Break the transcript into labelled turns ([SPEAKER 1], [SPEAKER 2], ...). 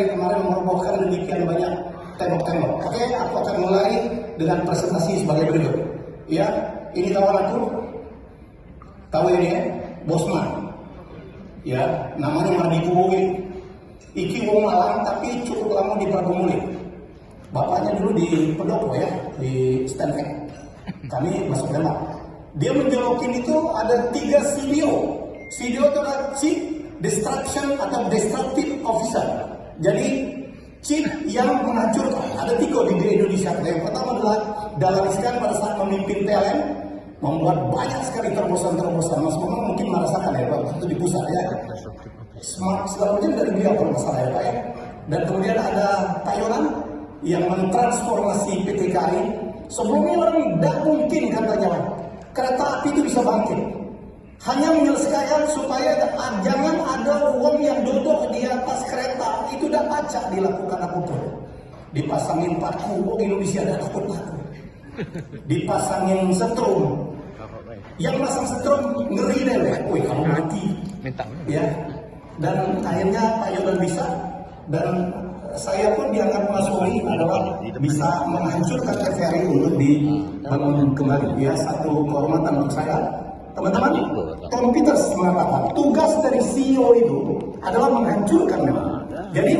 [SPEAKER 1] TVRI kemarin merobohkan demikian banyak tembok-tembok. Oke, aku akan mulai dengan presentasi sebagai berikut. Ya, ini kawan aku. Tahu ini ya? Bosman. Ya, namanya Mardi Kubowi. Iki wong Malang tapi cukup lama di Pragomuli. Bapaknya dulu di Pendopo ya, di Stanford. Kami masuk Demak. Dia menjolokin itu ada tiga CDO. CDO itu adalah Chief Destruction atau Destructive Officer. Jadi Chief yang menghancurkan. Ada tiga di Indonesia. Yang pertama adalah dalam Iskan pada saat memimpin PLN membuat banyak sekali terobosan-terobosan. Mas Momon mungkin merasakan ya waktu itu di pusat ya. Smart segala macam dari beliau kalau masalah ya Pak ya. Dan kemudian ada Pak Yonan yang mentransformasi PT KAI. Sebelumnya orang tidak mungkin katanya kereta api itu bisa bangkit. Hanya menyelesaikan supaya jangan baca dilakukan apa pun. Dipasangin paku, oh Indonesia ada takut paku. Dipasangin setrum, yang masang setrum ngeri deh, woi kamu mati.
[SPEAKER 2] Minta.
[SPEAKER 1] Ya, dan akhirnya Pak Yonan bisa dan saya pun dianggap Mas Wali adalah bisa menghancurkan TVRI untuk dibangun kembali. Ya, satu kehormatan untuk saya. Teman-teman, Tom Peters mengatakan tugas dari CEO itu adalah menghancurkan memang. Jadi